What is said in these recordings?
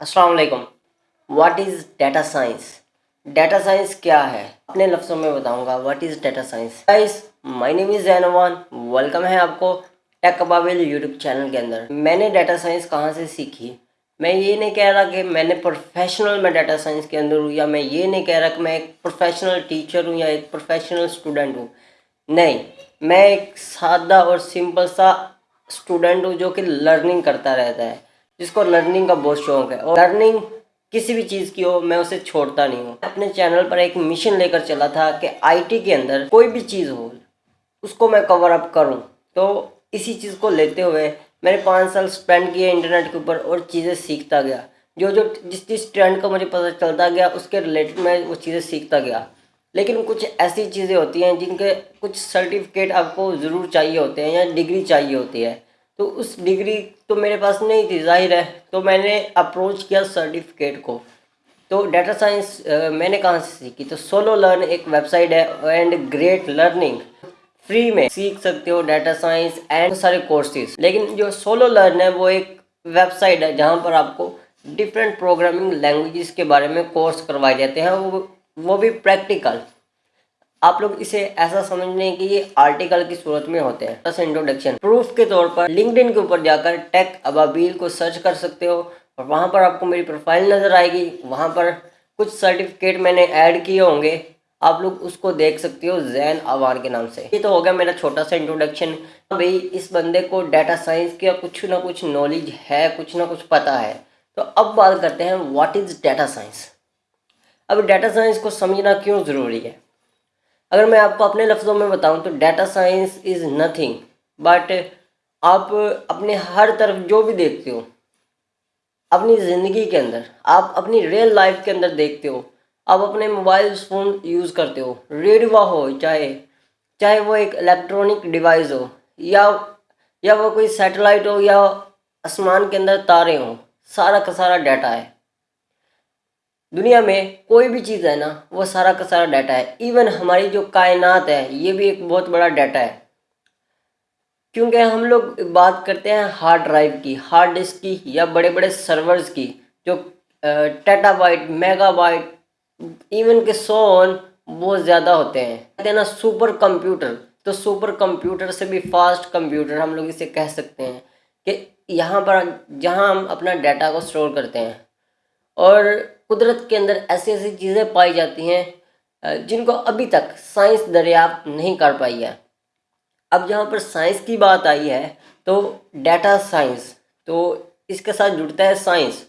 अस्सलाम वालेकुम what is data science data science क्या है? अपने लफ्ज़ों में बताऊँगा what is data science guys my name is जैनवान welcome है आपको टेक कबाबिल यूट्यूब चैनल के अंदर। मैंने डाटा साइंस कहाँ से सीखी? मैं ये नहीं कह रहा कि मैंने प्रोफेशनल में डाटा साइंस के अंदर हूँ या मैं ये नहीं कह रहा कि मैं एक प्रोफेशनल टीचर हूँ या एक प्रोफेशनल स्टूडेंट हूँ। नहीं, मैं एक सादा और सिंपल सा स्टूडेंट हूँ जो कि लर्निंग करता रहता है। जिसको लर्निंग का बहुत शौक है। और लर्निंग किसी भी चीज़ की हो, मैं उसे छोड़ता नहीं हूँ। अपने चैनल पर एक मिशन लेकर चला था कि आईटी के अंदर कोई भी चीज़ हो, उसको मैं कवर अप करूँ। तो इसी चीज़ को लेते हुए मैंने पाँच साल स्पेंड किए इंटरनेट के ऊपर और चीज़ें सीखता गया। जो जो जिस जिस ट्रेंड का मुझे पता चलता गया, उसके रिलेटेड मैं वो चीज़ें सीखता गया। लेकिन कुछ ऐसी चीज़ें होती हैं जिनके कुछ सर्टिफिकेट आपको ज़रूर चाहिए होते हैं या डिग्री चाहिए होती है। तो उस डिग्री तो मेरे पास नहीं थी, ज़ाहिर है। तो मैंने अप्रोच किया सर्टिफिकेट को। तो डाटा साइंस मैंने कहाँ से सीखी? तो सोलो लर्न एक वेबसाइट है एंड ग्रेट लर्निंग फ्री में सीख सकते हो डाटा साइंस एंड सारे कोर्सेज लेकिन जो सोलो लर्न है, वो एक वेबसाइट है, जहाँ पर आपको डिफरेंट प्रोग्रामिंग लैंग्वेजेस के बारे में कोर्स करवाए जाते हैं। वो वो भी प्रैक्टिकल आप लोग इसे ऐसा समझ लें कि ये आर्टिकल की सूरत में होते हैं। बस इंट्रोडक्शन प्रूफ के तौर पर लिंकडिन के ऊपर जाकर टेक अबाबील को सर्च कर सकते हो और वहाँ पर आपको मेरी प्रोफ़ाइल नज़र आएगी। वहाँ पर कुछ सर्टिफिकेट मैंने ऐड किए होंगे। आप लोग उसको देख सकते हो जैन आवार के नाम से। ये तो हो गया मेरा छोटा सा इंट्रोडक्शन भाई, इस बंदे को डाटा साइंस का कुछ ना कुछ नॉलेज है, कुछ ना कुछ पता है। तो अब बात करते हैं व्हाट इज़ डाटा साइंस अब डाटा साइंस को समझना क्यों ज़रूरी है? अगर मैं आपको अपने लफ्ज़ों में बताऊँ तो data science is nothing but आप अपने हर तरफ़ जो भी देखते हो, अपनी ज़िंदगी के अंदर, आप अपनी रियल लाइफ के अंदर देखते हो, आप अपने मोबाइल फ़ोन यूज़ करते हो रेडियो हो, चाहे चाहे वो एक इलेक्ट्रॉनिक डिवाइस हो, या या वो कोई सैटेलाइट हो, या आसमान के अंदर तारे हों, सारा का सारा डाटा है। दुनिया में कोई भी चीज़ है ना, वो सारा का सारा डाटा है। इवन हमारी जो कायनात है, ये भी एक बहुत बड़ा डाटा है। क्योंकि हम लोग बात करते हैं हार्ड ड्राइव की हार्ड डिस्क की या बड़े बड़े सर्वर्स की, जो टेटाबाइट मेगाबाइट इवन के सोन बहुत ज़्यादा होते हैं। कहते हैं ना सुपर कंप्यूटर तो सुपर कंप्यूटर से भी फास्ट कंप्यूटर हम लोग इसे कह सकते हैं कि यहाँ पर, जहाँ हम अपना डाटा को स्टोर करते हैं। और कुदरत के अंदर ऐसी ऐसी चीज़ें पाई जाती हैं जिनको अभी तक साइंस दरियाफ्त नहीं कर पाई है। अब जहाँ पर साइंस की बात आई है तो डाटा साइंस तो इसके साथ जुड़ता है साइंस।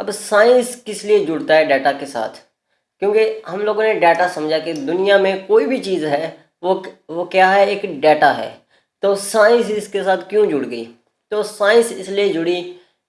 अब साइंस किस लिए जुड़ता है डाटा के साथ? क्योंकि हम लोगों ने डाटा समझा कि दुनिया में कोई भी चीज़ है, वो वो क्या है? एक डाटा है। तो साइंस इसके साथ क्यों जुड़ गई? तो साइंस इसलिए जुड़ी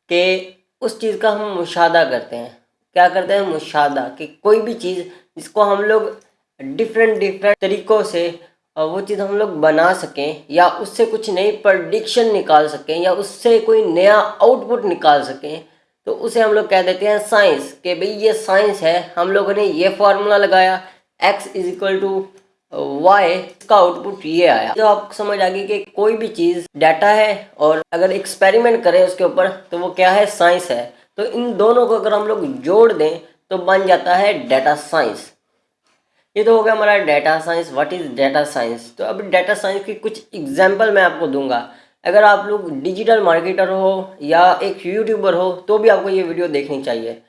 कि उस चीज़ का हम मुशादा करते हैं। क्या करते हैं, मुशादा, कि कोई भी चीज़ जिसको हम लोग डिफरेंट डिफरेंट तरीक़ों से वो चीज़ हम लोग बना सकें या उससे कुछ नई प्रडिक्शन निकाल सकें या उससे कोई नया आउटपुट निकाल सकें तो उसे हम लोग कह देते हैं साइंस कि भाई ये साइंस है, हम लोगों ने ये फार्मूला लगाया x is equal to y इसका आउटपुट ये आया। तो आप समझ आ गई कि कोई भी चीज़ डाटा है और अगर एक्सपेरिमेंट करें उसके ऊपर तो वो क्या है साइंस है। तो इन दोनों को अगर हम लोग जोड़ दें तो बन जाता है डाटा साइंस ये तो हो गया हमारा data science what is data science तो अब डाटा साइंस की कुछ एग्जांपल मैं आपको दूँगा। अगर आप लोग डिजिटल मार्केटर हो या एक यूट्यूबर हो तो भी आपको ये वीडियो देखनी चाहिए।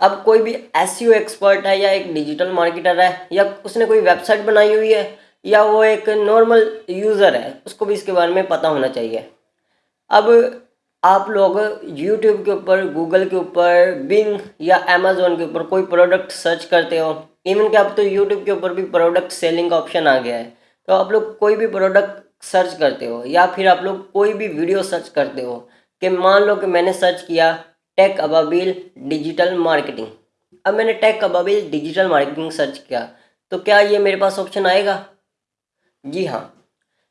अब कोई भी एस एक्सपर्ट है या एक डिजिटल मार्केटर है, या उसने कोई वेबसाइट बनाई हुई है, या वो एक नॉर्मल यूज़र है, उसको भी इसके बारे में पता होना चाहिए। अब आप लोग यूट्यूब के ऊपर गूगल के ऊपर बिंग या अमेजोन के ऊपर कोई प्रोडक्ट सर्च करते हो इवन कि अब तो यूट्यूब के ऊपर भी प्रोडक्ट सेलिंग का ऑप्शन आ गया है तो आप लोग कोई भी प्रोडक्ट सर्च करते हो या फिर आप लोग कोई भी वीडियो सर्च करते हो कि मान लो कि मैंने सर्च किया टेक अबाबिल डिजिटल मार्केटिंग अब मैंने Tech Ababil digital marketing search किया तो क्या ये मेरे पास ऑप्शन आएगा? जी हाँ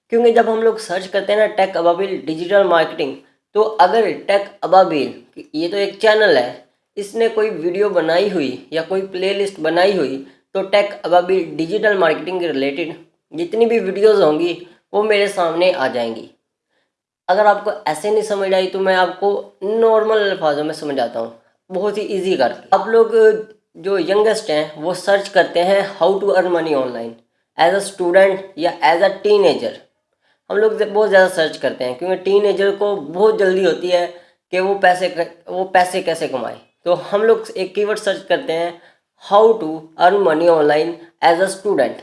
क्योंकि जब हम लोग सर्च करते हैं ना टेक अबाबिल डिजिटल मार्केटिंग तो अगर टेक अबाबिल ये तो एक चैनल है, इसने कोई वीडियो बनाई हुई या कोई प्लेलिस्ट बनाई हुई तो टेक अबाबिल डिजिटल मार्केटिंग के रिलेटेड जितनी भी वीडियोस होंगी, वो मेरे सामने आ जाएँगी। अगर आपको ऐसे नहीं समझ आई तो मैं आपको नॉर्मल अल्फाजों में समझाता हूँ। बहुत ही इजी कर आप लोग जो यंगेस्ट हैं, वो सर्च करते हैं how to earn money online as a student या एज अ टीनेजर हम लोग बहुत ज़्यादा सर्च करते हैं, क्योंकि टीनेजर को बहुत जल्दी होती है कि वो पैसे वो पैसे कैसे कमाए। तो हम लोग एक कीवर्ड सर्च करते हैं how to earn money online as a student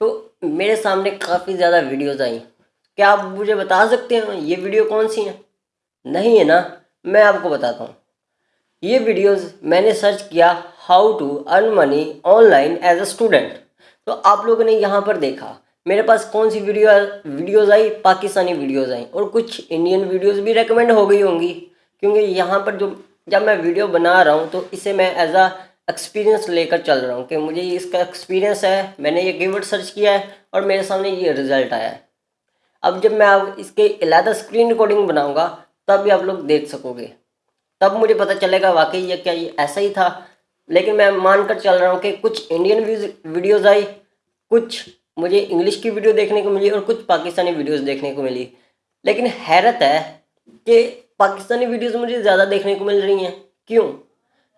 तो मेरे सामने काफ़ी ज़्यादा वीडियोज़ आई। क्या आप मुझे बता सकते हैं, ये वीडियो कौन सी हैं? नहीं है ना? मैं आपको बताता हूँ। ये वीडियोस मैंने सर्च किया how to earn money online as a student तो आप लोगों ने यहाँ पर देखा मेरे पास कौन सी वीडियो वीडियोज़ आई? पाकिस्तानी वीडियोज़ आई। और कुछ इंडियन वीडियोस भी रेकमेंड हो गई होंगी। क्योंकि यहाँ पर जो जब मैं वीडियो बना रहा हूँ तो इसे मैं एज आ एक्सपीरियंस लेकर चल रहा हूँ कि मुझे इसका एक्सपीरियंस है। मैंने ये कीवर्ड सर्च किया है और मेरे सामने ये रिज़ल्ट आया है। अब जब मैं इसके अलहदा स्क्रीन रिकॉर्डिंग बनाऊँगा, तब भी आप लोग देख सकोगे। तब मुझे पता चलेगा वाकई ये क्या ये ऐसा ही था। लेकिन मैं मानकर चल रहा हूँ कि कुछ इंडियन वीडियोज़ आई, कुछ मुझे इंग्लिश की वीडियो देखने को मिली और कुछ पाकिस्तानी वीडियोस देखने को मिली। लेकिन हैरत है कि पाकिस्तानी वीडियोस मुझे ज़्यादा देखने को मिल रही हैं। क्यों?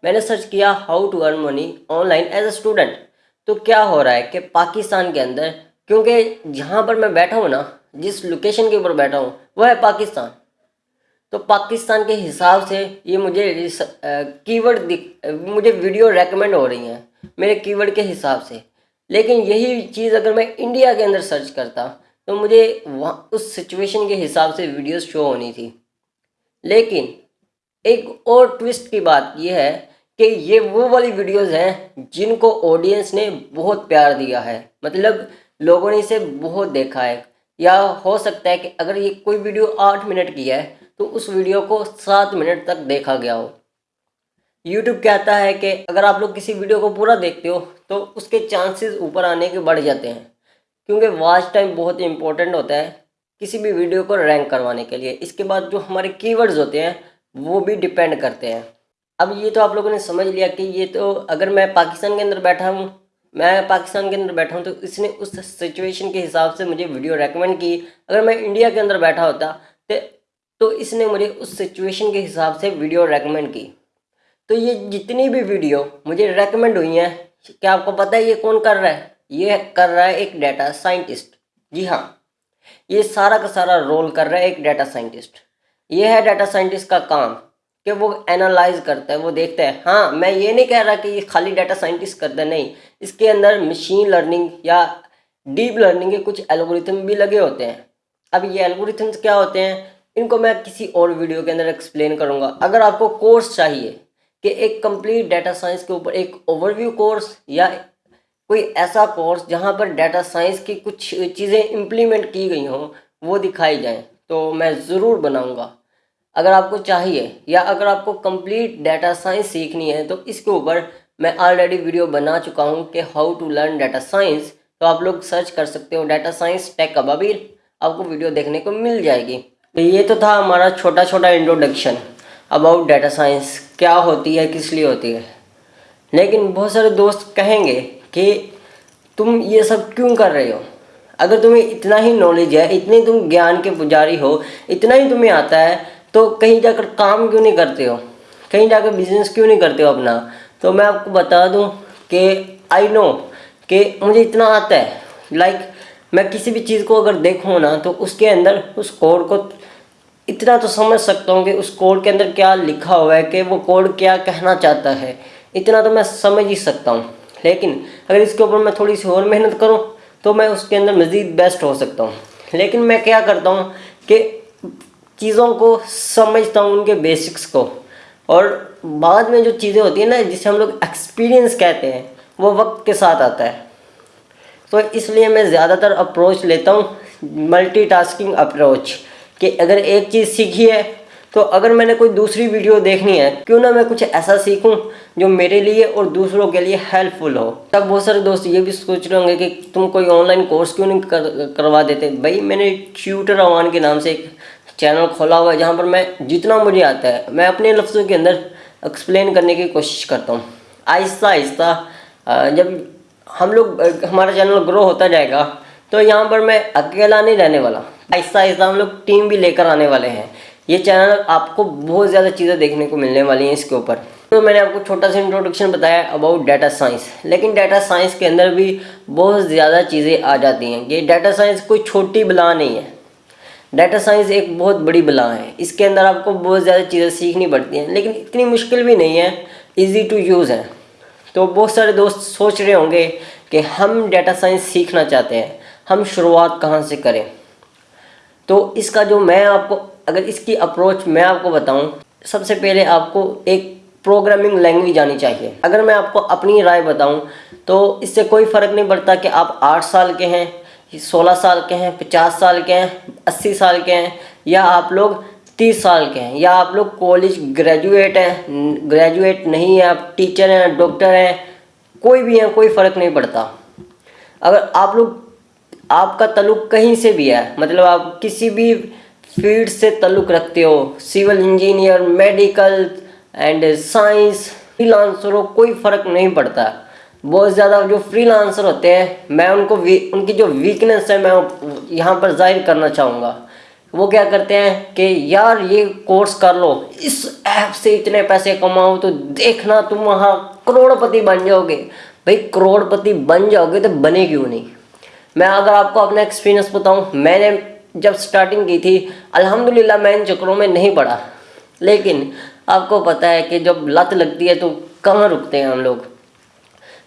मैंने सर्च किया how to earn money online as a student तो क्या हो रहा है कि पाकिस्तान के अंदर, क्योंकि जहाँ पर मैं बैठा हूँ ना, जिस लोकेशन के ऊपर बैठा हूँ, वह है पाकिस्तान। तो पाकिस्तान के हिसाब से ये मुझे कीवर्ड मुझे वीडियो रेकमेंड हो रही हैं, मेरे कीवर्ड के हिसाब से। लेकिन यही चीज़ अगर मैं इंडिया के अंदर सर्च करता तो मुझे वहाँ, उस सिचुएशन के हिसाब से वीडियोस शो होनी थी। लेकिन, एक और ट्विस्ट की बात यह है कि ये वो वाली वीडियोस हैं, जिनको ऑडियंस ने बहुत प्यार दिया है। मतलब लोगों ने इसे बहुत देखा है। या हो सकता है कि अगर ये कोई वीडियो आठ मिनट की है तो उस वीडियो को सात मिनट तक देखा गया हो। यूट्यूब कहता है कि अगर आप लोग किसी वीडियो को पूरा देखते हो तो उसके चांसेस ऊपर आने के बढ़ जाते हैं। क्योंकि वॉच टाइम बहुत ही इंपॉर्टेंट होता है किसी भी वीडियो को रैंक करवाने के लिए। इसके बाद जो हमारे कीवर्ड्स होते हैं, वो भी डिपेंड करते हैं। अब ये तो आप लोगों ने समझ लिया कि ये तो अगर मैं पाकिस्तान के अंदर बैठा हूँ, मैं पाकिस्तान के अंदर बैठा हूँ तो इसने उस सिचुएशन के हिसाब से मुझे वीडियो रेकमेंड की। अगर मैं इंडिया के अंदर बैठा होता तो तो इसने मुझे उस सिचुएशन के हिसाब से वीडियो रेकमेंड की। तो ये जितनी भी वीडियो मुझे रेकमेंड हुई हैं, क्या आपको पता है ये कौन कर रहा है? ये कर रहा है एक डाटा साइंटिस्ट जी हाँ ये सारा का सारा रोल कर रहा है एक डाटा साइंटिस्ट ये है डाटा साइंटिस्ट का काम, कि वो एनालाइज करता है, वो देखता है हाँ मैं ये नहीं कह रहा कि ये खाली डाटा साइंटिस्ट करता है, नहीं। इसके अंदर मशीन लर्निंग या डीप लर्निंग के कुछ एल्गोरिथम भी लगे होते हैं। अब ये एल्गोरिथम्स क्या होते हैं? इनको मैं किसी और वीडियो के अंदर एक्सप्लेन करूँगा। अगर आपको कोर्स चाहिए कि एक कंप्लीट डाटा साइंस के ऊपर एक ओवरव्यू कोर्स या कोई ऐसा कोर्स जहाँ पर डाटा साइंस की कुछ चीज़ें इम्प्लीमेंट की गई हों, वो दिखाई जाएँ। तो मैं ज़रूर बनाऊँगा। अगर आपको चाहिए या अगर आपको कंप्लीट डाटा साइंस सीखनी है तो इसके ऊपर मैं ऑलरेडी वीडियो बना चुका हूँ कि how to learn data science तो आप लोग सर्च कर सकते हो डाटा साइंस टेक अबाबिर आपको वीडियो देखने को मिल जाएगी। तो ये तो था हमारा छोटा छोटा इंट्रोडक्शन अबाउट डाटा साइंस क्या होती है किस लिए होती है। लेकिन बहुत सारे दोस्त कहेंगे कि तुम ये सब क्यों कर रहे हो? अगर तुम्हें इतना ही नॉलेज है इतने तुम ज्ञान के पुजारी हो इतना ही तुम्हें आता है तो कहीं जाकर काम क्यों नहीं करते हो? कहीं जाकर बिज़नेस क्यों नहीं करते हो अपना? तो मैं आपको बता दूँ कि आई नो कि मुझे इतना आता है। लाइक like, मैं किसी भी चीज़ को अगर देखूँ ना तो उसके अंदर उस कोड को इतना तो समझ सकता हूँ कि उस कोड के अंदर क्या लिखा हुआ है, कि वो कोड क्या कहना चाहता है। इतना तो मैं समझ ही सकता हूँ। लेकिन अगर इसके ऊपर मैं थोड़ी सी और मेहनत करूँ तो मैं उसके अंदर मज़ीद बेस्ट हो सकता हूँ। लेकिन मैं क्या करता हूँ कि चीज़ों को समझता हूँ, उनके बेसिक्स को। और बाद में जो चीज़ें होती हैं ना, जिसे हम लोग एक्सपीरियंस कहते हैं, वो वक्त के साथ आता है। तो इसलिए मैं ज़्यादातर अप्रोच लेता हूँ मल्टीटास्किंग अप्रोच कि अगर एक चीज़ सीखी है तो अगर मैंने कोई दूसरी वीडियो देखनी है क्यों ना मैं कुछ ऐसा सीखूं जो मेरे लिए और दूसरों के लिए हेल्पफुल हो। तब बहुत सारे दोस्त ये भी सोच रहे होंगे कि तुम कोई ऑनलाइन कोर्स क्यों नहीं कर, करवा देते? भाई मैंने ट्यूटर अवान के नाम से एक चैनल खोला हुआ है जहाँ पर मैं जितना मुझे आता है मैं अपने लफ्ज़ों के अंदर एक्सप्लेन करने की कोशिश करता हूँ। आहिस्ता आहिस्ता जब हम लोग हमारा चैनल ग्रो होता जाएगा तो यहाँ पर मैं अकेला नहीं रहने वाला। आहिस्ता आहिस्ता हम लोग टीम भी लेकर आने वाले हैं। ये चैनल आपको बहुत ज़्यादा चीज़ें देखने को मिलने वाली हैं इसके ऊपर। तो मैंने आपको छोटा सा इंट्रोडक्शन बताया अबाउट डाटा साइंस लेकिन डाटा साइंस के अंदर भी बहुत ज़्यादा चीज़ें आ जाती हैं ये डाटा साइंस कोई छोटी बला नहीं है। डाटा साइंस एक बहुत बड़ी बला है। इसके अंदर आपको बहुत ज़्यादा चीज़ें सीखनी पड़ती हैं। लेकिन इतनी मुश्किल भी नहीं है ईजी टू यूज़ है। तो बहुत सारे दोस्त सोच रहे होंगे कि हम डाटा साइंस सीखना चाहते हैं। हम शुरुआत कहाँ से करें? तो इसका जो मैं आपको, अगर इसकी अप्रोच मैं आपको बताऊँ, सबसे पहले आपको एक प्रोग्रामिंग लैंग्वेज आनी चाहिए। अगर मैं आपको अपनी राय बताऊँ तो इससे कोई फ़र्क नहीं पड़ता कि आप आठ साल के हैं, सोलह साल के हैं, पचास साल के हैं, अस्सी साल के हैं, या आप लोग तीस साल के हैं, या आप लोग कॉलेज ग्रेजुएट हैं ग्रेजुएट नहीं है, आप टीचर हैं डॉक्टर हैं, कोई भी हैं, कोई फ़र्क नहीं पड़ता। अगर आप लोग आपका तल्लुक कहीं से भी है मतलब आप किसी भी फ़ील्ड से तल्लुक रखते हो, civil engineer, medical and science freelancer हो, कोई फ़र्क नहीं पड़ता। बहुत ज़्यादा जो फ्रीलांसर होते हैं, मैं उनको उनकी जो वीकनेस है, मैं यहाँ पर ज़ाहिर करना चाहूँगा। वो क्या करते हैं कि, यार, ये कोर्स कर लो, इस ऐप से इतने पैसे कमाओ तो देखना तुम वहाँ करोड़पति बन जाओगे। भाई, करोड़पति बन जाओगे तो बने क्यों नहीं। मैं अगर आपको अपना एक्सपीरियंस बताऊँ, मैंने जब स्टार्टिंग की थी, अल्हम्दुलिल्लाह मैं इन चक्रों में नहीं पड़ा। लेकिन आपको पता है कि जब लत लगती है तो कहाँ रुकते हैं हम लोग?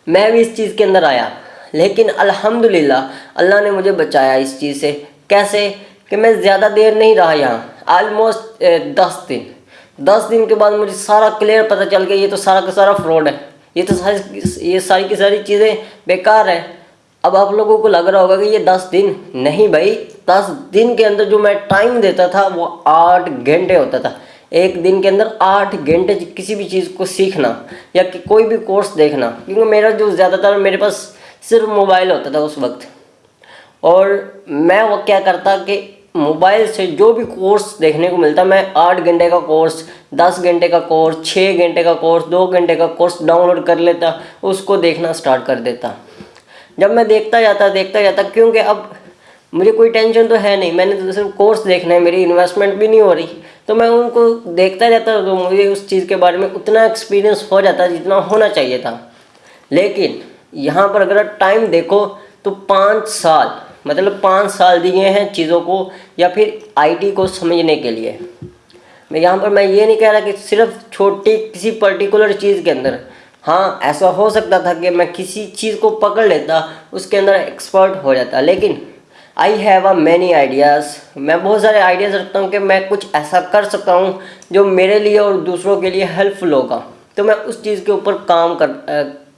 मैं भी इस चीज़ के अंदर आया। लेकिन अल्हम्दुलिल्लाह, अल्लाह ने मुझे बचाया इस चीज़ से। कैसे? कि मैं ज़्यादा देर नहीं रहा यहाँ। आलमोस्ट दस दिन। दस दिन के बाद मुझे सारा क्लियर पता चल गया, ये तो सारा का सारा फ्रॉड है। ये तो सारी, ये सारी की सारी चीज़ें बेकार है। अब आप लोगों को लग रहा होगा कि ये दस दिन नहीं भाई, दस दिन के अंदर जो मैं टाइम देता था वो आठ घंटे होता था। एक दिन के अंदर आठ घंटे किसी भी चीज़ को सीखना या कि कोई भी कोर्स देखना, क्योंकि मेरा जो ज़्यादातर मेरे पास सिर्फ़ मोबाइल होता था उस वक्त। और मैं वो क्या करता कि मोबाइल से जो भी कोर्स देखने को मिलता, मैं आठ घंटे का कोर्स दस घंटे का कोर्स छः घंटे का कोर्स दो घंटे का कोर्स डाउनलोड कर लेता, उसको देखना स्टार्ट कर देता। जब मैं देखता जाता देखता जाता, क्योंकि अब मुझे कोई टेंशन तो है नहीं। मैंने तो सिर्फ़ कोर्स देखना है, मेरी इन्वेस्टमेंट भी नहीं हो रही। तो मैं उनको देखता जाता तो मुझे उस चीज़ के बारे में उतना एक्सपीरियंस हो जाता जितना होना चाहिए था। लेकिन यहाँ पर अगर टाइम देखो तो पाँच साल मतलब पाँच साल दिए हैं चीज़ों को, या फिर आईटी को समझने के लिए। मैं यहाँ पर, मैं ये नहीं कह रहा कि सिर्फ़ छोटी किसी पर्टिकुलर चीज़ के अंदर। हाँ ऐसा हो सकता था कि मैं किसी चीज़ को पकड़ लेता, उसके अंदर एक्सपर्ट हो जाता। लेकिन I have a many ideas मैं बहुत सारे आइडियाज़ रखता हूँ कि मैं कुछ ऐसा कर सकता हूँ जो मेरे लिए और दूसरों के लिए हेल्पफुल होगा। तो मैं उस चीज़ के ऊपर काम कर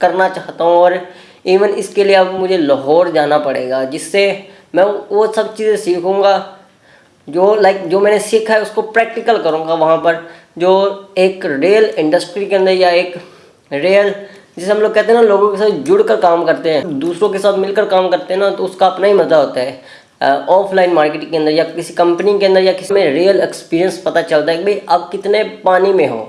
करना चाहता हूँ और इवन इसके लिए अब मुझे लाहौर जाना पड़ेगा, जिससे मैं वो सब चीज़ें सीखूँगा, जो लाइक जो मैंने सीखा है उसको प्रैक्टिकल करूँगा वहाँ पर, जो एक रेल इंडस्ट्री के अंदर या एक रियल जिसे हम लोग कहते हैं ना, लोगों के साथ जुड़ कर काम करते हैं, दूसरों के साथ मिलकर काम करते हैं ना तो उसका अपना ही मज़ा होता है। ऑफलाइन मार्केटिंग के अंदर या किसी कंपनी के अंदर या किसी में रियल एक्सपीरियंस पता चलता है कि भाई, आप कितने पानी में हो।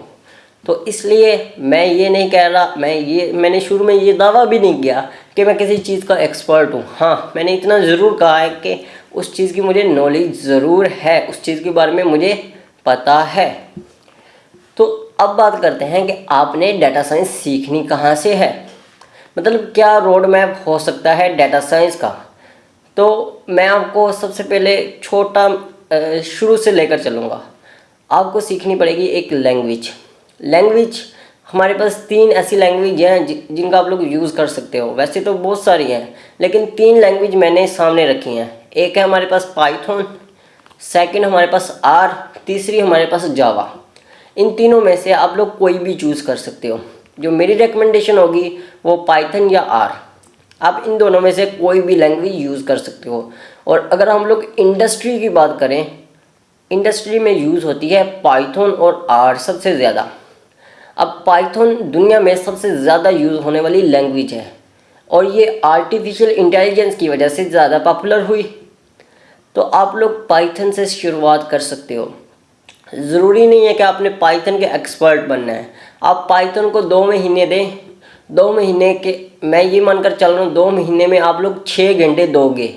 तो इसलिए मैं ये नहीं कह रहा, मैं ये, मैंने शुरू में ये दावा भी नहीं किया कि मैं किसी चीज़ का एक्सपर्ट हूँ। हाँ मैंने इतना ज़रूर कहा है कि उस चीज़ की मुझे नॉलेज ज़रूर है, उस चीज़ के बारे में मुझे पता है। तो अब बात करते हैं कि आपने डाटा साइंस सीखनी कहाँ से है? मतलब क्या रोड मैप हो सकता है डाटा साइंस का? तो मैं आपको सबसे पहले छोटा शुरू से लेकर चलूँगा। आपको सीखनी पड़ेगी एक लैंग्वेज लैंग्वेज हमारे पास तीन ऐसी लैंग्वेज हैं जिनका आप लोग यूज़ कर सकते हो। वैसे तो बहुत सारी हैं, लेकिन तीन लैंग्वेज मैंने सामने रखी हैं। एक है हमारे पास पाइथन सेकंड हमारे पास आर तीसरी हमारे पास जावा इन तीनों में से आप लोग कोई भी चूज़ कर सकते हो। जो मेरी रिकमेंडेशन होगी, वो पाइथन या आर आप इन दोनों में से कोई भी लैंग्वेज यूज़ कर सकते हो। और अगर हम लोग इंडस्ट्री की बात करें इंडस्ट्री में यूज़ होती है पाइथन और आर सबसे ज़्यादा। अब पाइथन दुनिया में सबसे ज़्यादा यूज़ होने वाली लैंग्वेज है। और ये आर्टिफिशियल इंटेलिजेंस की वजह से ज़्यादा पॉपुलर हुई। तो आप लोग पाइथन से शुरुआत कर सकते हो। ज़रूरी नहीं है कि आपने पाइथन के एक्सपर्ट बनना है। आप पाइथन को दो महीने दें। दो महीने के, मैं ये मानकर चल रहा हूँ, दो महीने में आप लोग छः घंटे दोगे।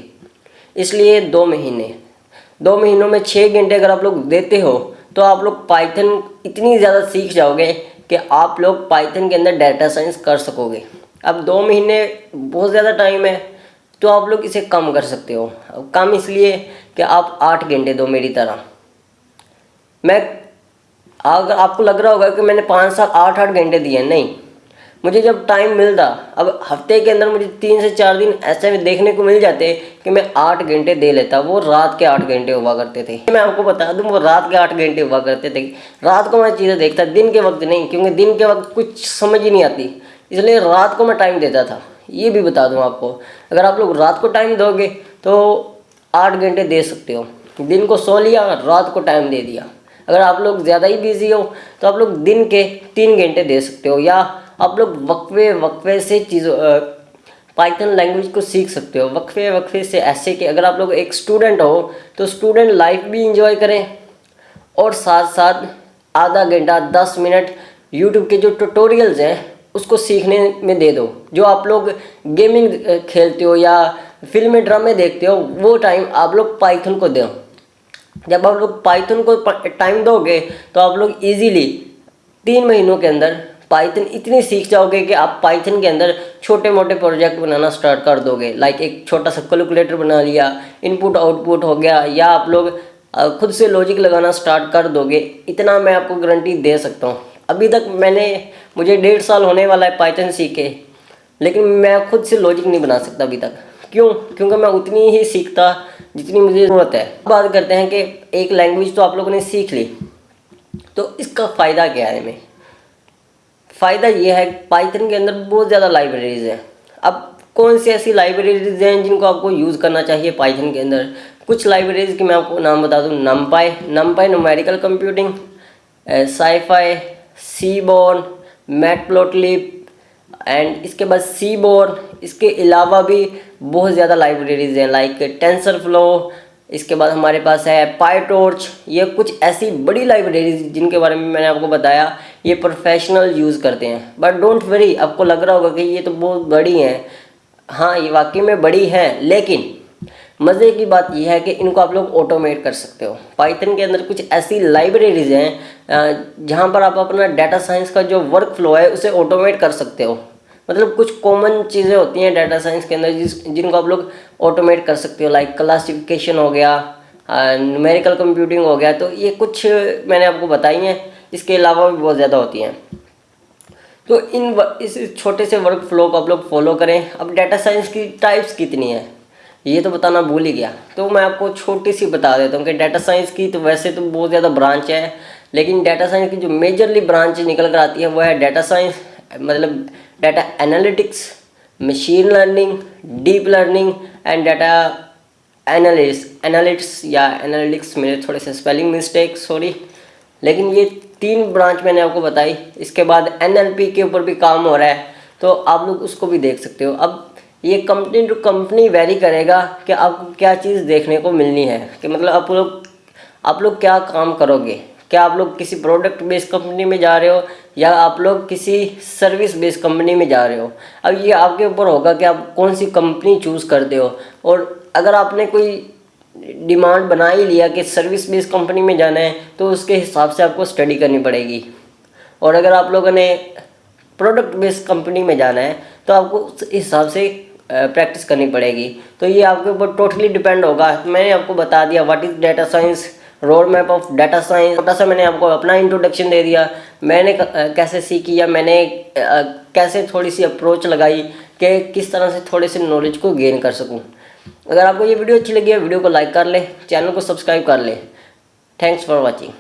इसलिए दो महीने। दो महीनों में छः घंटे अगर आप लोग देते हो तो आप लोग पाइथन इतनी ज़्यादा सीख जाओगे कि आप लोग पाइथन के अंदर डाटा साइंस कर सकोगे। अब दो महीने बहुत ज़्यादा टाइम है तो आप लोग इसे कम कर सकते हो। कम इसलिए कि आप आठ घंटे दो मेरी तरह। मैं, अगर आपको लग रहा होगा कि मैंने पाँच साल आठ आठ घंटे दिए, नहीं। मुझे जब टाइम मिलता, अब हफ़्ते के अंदर मुझे तीन से चार दिन ऐसे में देखने को मिल जाते कि मैं आठ घंटे दे लेता। वो रात के आठ घंटे हुआ करते थे। मैं आपको बता दूँ, वो रात के आठ घंटे हुआ करते थे। रात को मैं चीज़ें देखता, दिन के वक्त नहीं, क्योंकि दिन के वक्त कुछ समझ ही नहीं आती। इसलिए रात को मैं टाइम देता था। ये भी बता दूँ आपको। अगर आप लोग रात को टाइम दोगे तो आठ घंटे दे सकते हो। दिन को सो लिया, रात को टाइम दे दिया। अगर आप लोग ज़्यादा ही बिज़ी हो तो आप लोग दिन के तीन घंटे दे सकते हो, या आप लोग वक्फे वक्फे से चीज़ों पाइथन लैंग्वेज को सीख सकते हो। वक्फे वक्फे से ऐसे कि अगर आप लोग एक स्टूडेंट हो तो स्टूडेंट लाइफ भी इंजॉय करें और साथ साथ आधा घंटा, दस मिनट यूट्यूब के जो ट्यूटोरियल्स हैं, उसको सीखने में दे दो। जो आप लोग गेमिंग खेलते हो या फ़िल्में ड्रामे देखते हो, वो टाइम आप लोग पाइथन को दो। जब आप लोग पाइथन को टाइम दोगे तो आप लोग इजीली तीन महीनों के अंदर पाइथन इतनी सीख जाओगे कि आप पाइथन के अंदर छोटे मोटे प्रोजेक्ट बनाना स्टार्ट कर दोगे। लाइक एक छोटा सा कैलकुलेटर बना लिया इनपुट आउटपुट हो गया, या आप लोग खुद से लॉजिक लगाना स्टार्ट कर दोगे। इतना मैं आपको गारंटी दे सकता हूँ। अभी तक मैंने, मुझे डेढ़ साल होने वाला है पाइथन सीखे लेकिन मैं खुद से लॉजिक नहीं बना सकता अभी तक। क्यों? क्योंकि मैं उतनी ही सीखता जितनी मुझे ज़रूरत है। बात करते हैं कि एक लैंग्वेज तो आप लोगों ने सीख ली। तो इसका फ़ायदा क्या है हमें? फ़ायदा ये है पाइथन के अंदर बहुत ज़्यादा लाइब्रेरीज़ हैं। अब कौन सी ऐसी लाइब्रेरीज हैं जिनको आपको यूज़ करना चाहिए पाइथन के अंदर? कुछ लाइब्रेरीज के मैं आपको नाम बता दूँ। NumPy NumPy numerical computing SciPy seaborn matplotlib and इसके बाद सी बोर्न इसके अलावा भी बहुत ज़्यादा लाइब्रेरीज हैं लाइक टेंसर फ्लो इसके बाद हमारे पास है पाई टॉर्च ये कुछ ऐसी बड़ी लाइब्रेरीज जिनके बारे में मैंने आपको बताया, ये प्रोफेशनल यूज़ करते हैं। बट डोंट वरी आपको लग रहा होगा कि ये तो बहुत बड़ी हैं। हाँ ये वाकई में बड़ी हैं, लेकिन मज़े की बात यह है कि इनको आप लोग ऑटोमेट कर सकते हो। पाइथन के अंदर कुछ ऐसी लाइब्रेरीज हैं जहाँ पर आप अपना डाटा साइंस का जो वर्क फ्लो है, उसे ऑटोमेट कर सकते हो। मतलब कुछ कॉमन चीज़ें होती हैं डाटा साइंस के अंदर जिस, जिनको आप लोग ऑटोमेट कर सकते हो लाइक क्लासिफिकेशन हो गया न्यूमेरिकल कंप्यूटिंग हो गया तो ये कुछ मैंने आपको बताई हैं, इसके अलावा भी बहुत ज़्यादा होती हैं। तो इन इस छोटे से वर्क फ्लो को आप लोग फॉलो करें। अब डाटा साइंस की टाइप्स कितनी है, ये तो बताना भूल ही गया। तो मैं आपको छोटी सी बता देता हूँ कि डाटा साइंस की तो वैसे तो बहुत ज़्यादा ब्रांच है, लेकिन डाटा साइंस की जो मेजरली ब्रांच निकल कर आती है, वो है डाटा साइंस मतलब data analytics machine learning deep learning and data analysis analytics या एनालिटिक्स मेरे थोड़े से स्पेलिंग मिस्टेक सॉरी लेकिन ये तीन ब्रांच मैंने आपको बताई। इसके बाद एनएलपी के ऊपर भी काम हो रहा है तो आप लोग उसको भी देख सकते हो। अब ये कंपनी टू कंपनी वेरी करेगा कि आपको क्या चीज़ देखने को मिलनी है। कि मतलब आप लोग आप लोग क्या काम करोगे? क्या आप लोग किसी प्रोडक्ट बेस्ड कंपनी में जा रहे हो? या आप लोग किसी सर्विस बेस्ड कंपनी में जा रहे हो। अब ये आपके ऊपर होगा कि आप कौन सी कंपनी चूज़ करते हो। और अगर आपने कोई डिमांड बना ही लिया कि सर्विस बेस्ड कंपनी में जाना है तो उसके हिसाब से आपको स्टडी करनी पड़ेगी। और अगर आप लोगों ने प्रोडक्ट बेस्ड कंपनी में जाना है तो आपको उस हिसाब से प्रैक्टिस करनी पड़ेगी। तो ये आपके ऊपर टोटली डिपेंड होगा। मैंने आपको बता दिया what is data science roadmap of data science छोटा सा मैंने आपको अपना इंट्रोडक्शन दे दिया। मैंने कैसे सीखी या मैंने कैसे थोड़ी सी अप्रोच लगाई कि किस तरह से थोड़े से नॉलेज को गेन कर सकूँ। अगर आपको ये वीडियो अच्छी लगी है वीडियो को लाइक कर ले चैनल को सब्सक्राइब कर ले। Thanks for watching